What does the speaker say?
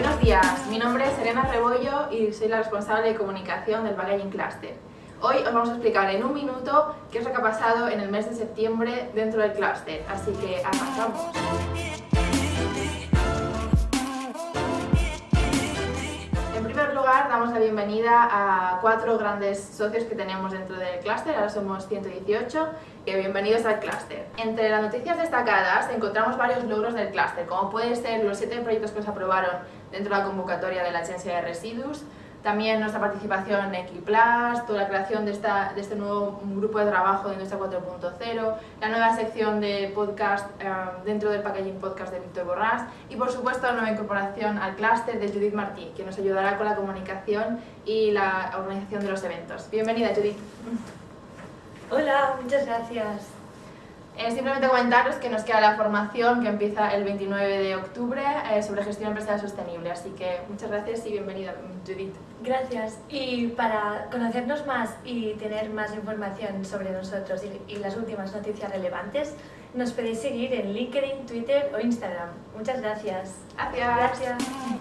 Buenos días, mi nombre es Serena Rebollo y soy la responsable de comunicación del Packaging Cluster. Hoy os vamos a explicar en un minuto qué es lo que ha pasado en el mes de septiembre dentro del cluster, así que arrancamos. Lugar, damos la bienvenida a cuatro grandes socios que tenemos dentro del clúster, ahora somos 118, y bienvenidos al clúster. Entre las noticias destacadas encontramos varios logros del clúster, como pueden ser los siete proyectos que se aprobaron dentro de la convocatoria de la Agencia de Residuos, también nuestra participación en Equiplas, toda la creación de, esta, de este nuevo grupo de trabajo de Industria 4.0, la nueva sección de podcast eh, dentro del Packaging Podcast de Víctor Borrás y por supuesto la nueva incorporación al clúster de Judith Martí, que nos ayudará con la comunicación y la organización de los eventos. Bienvenida Judith. Hola, muchas gracias. Eh, simplemente comentaros que nos queda la formación que empieza el 29 de octubre eh, sobre gestión empresarial sostenible, así que muchas gracias y bienvenida Judith. Gracias. Y para conocernos más y tener más información sobre nosotros y, y las últimas noticias relevantes, nos podéis seguir en LinkedIn, Twitter o Instagram. Muchas gracias. Gracias. Gracias.